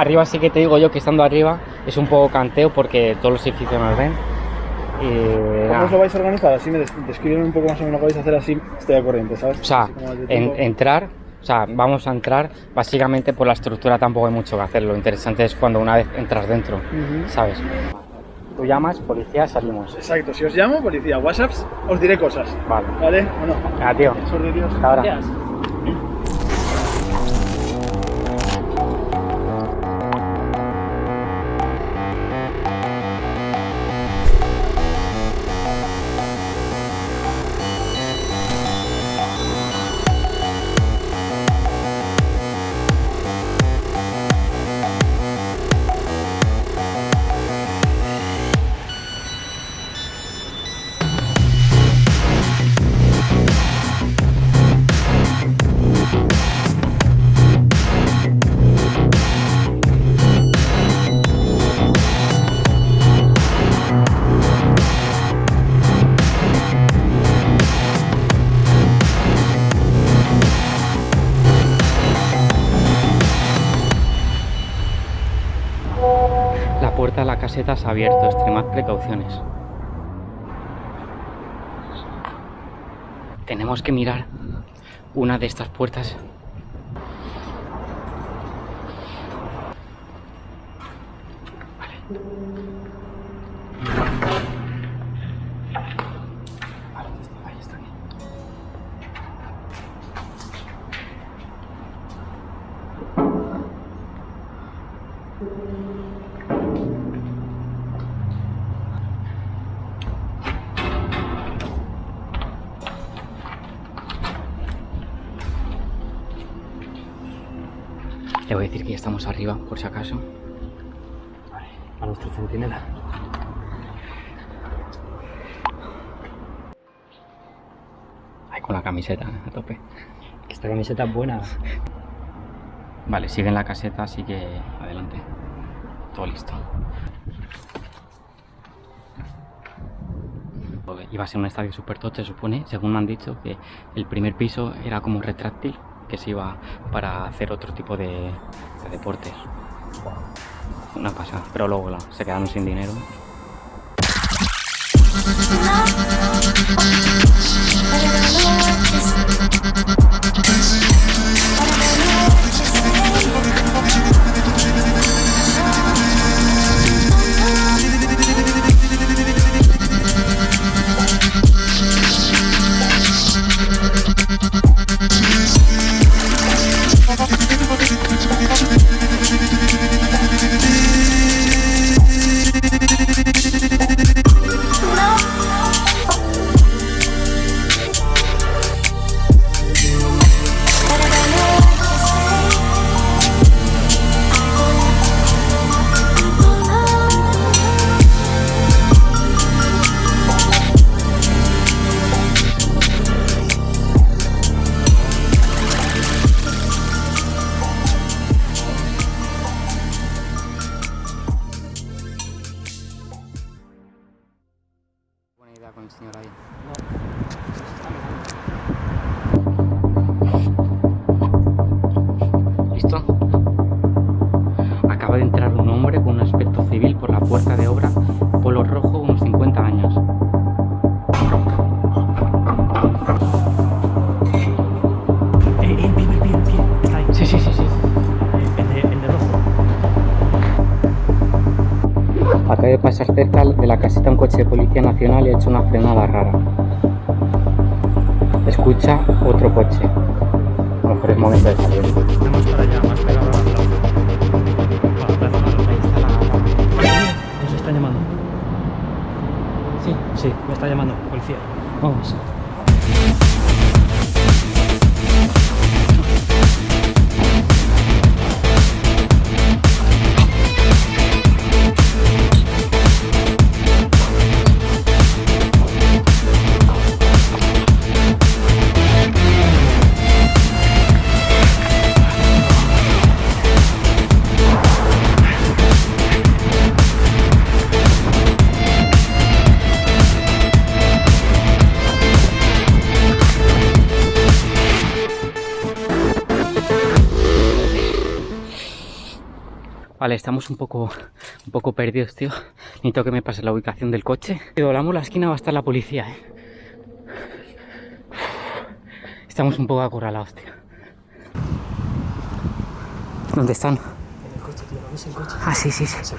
arriba sí que te digo yo que estando arriba es un poco canteo porque todos los edificios nos ven. Y, ¿Cómo os lo vais a organizar? Así me des describen un poco más o menos lo que vais a hacer, así estoy al corriente, ¿sabes? O sea, en- entrar, o sea, vamos a entrar, básicamente por la estructura tampoco hay mucho que hacer. Lo interesante es cuando una vez entras dentro, Ujú. ¿sabes? Tú llamas, policía, salimos. Exacto, si os llamo, policía, WhatsApps, os diré cosas. Vale. ¿Vale? Bueno, Ah, tío. Hasta ahora. Gracias. La caseta se ha abierto, extremad precauciones. Tenemos que mirar una de estas puertas. Vale. Le voy a decir que ya estamos arriba, por si acaso. Vale, a nuestro centinela. Ahí con la camiseta a tope. Que esta camiseta es buena. Vale, sigue en la caseta, así que adelante. Todo listo. Iba a ser un estadio super top, se supone, según me han dicho, que el primer piso era como retráctil, que se iba para hacer otro tipo de, de deportes. Una pasada, pero luego se quedaron sin dinero. Buena idea con Acaba de pasar cerca de la caseta un coche de policía nacional y ha hecho una frenada rara. Escucha otro coche. Lo mejor es momento de salir. Vamos para allá, más pegado la plaza. No. Nos está llamando. Sí. Sí, me está llamando. Policía. Vamos. Vale, estamos un poco, un poco perdidos, tío. Necesito que me pase la ubicación del coche. Si doblamos la esquina va a estar la policía, eh. Estamos un poco acorralados, tío. ¿Dónde están? En el coche, tío, ¿no ves el coche? Ah, sí, sí, sí. Se.